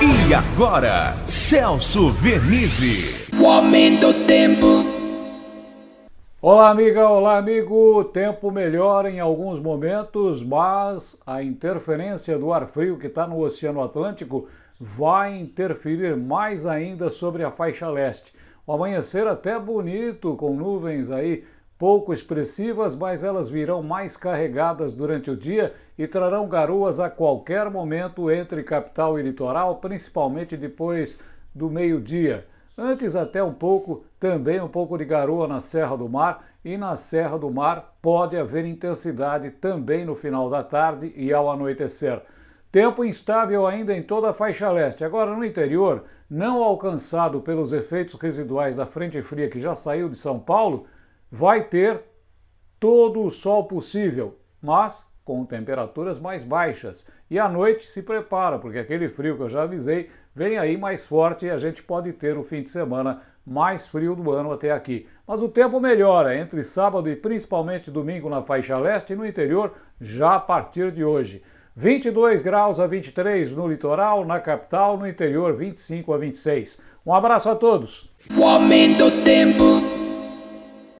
E agora, Celso Vernizzi. O aumento do tempo. Olá, amiga, olá, amigo. Tempo melhora em alguns momentos, mas a interferência do ar frio que está no Oceano Atlântico vai interferir mais ainda sobre a faixa leste. O amanhecer até bonito, com nuvens aí pouco expressivas, mas elas virão mais carregadas durante o dia e trarão garoas a qualquer momento entre capital e litoral, principalmente depois do meio-dia. Antes até um pouco, também um pouco de garoa na Serra do Mar e na Serra do Mar pode haver intensidade também no final da tarde e ao anoitecer. Tempo instável ainda em toda a faixa leste. Agora no interior, não alcançado pelos efeitos residuais da frente fria que já saiu de São Paulo, vai ter todo o sol possível, mas com temperaturas mais baixas. E à noite se prepara, porque aquele frio que eu já avisei vem aí mais forte e a gente pode ter o fim de semana mais frio do ano até aqui. Mas o tempo melhora entre sábado e principalmente domingo na faixa leste e no interior já a partir de hoje. 22 graus a 23 no litoral, na capital, no interior 25 a 26. Um abraço a todos. O aumento do tempo.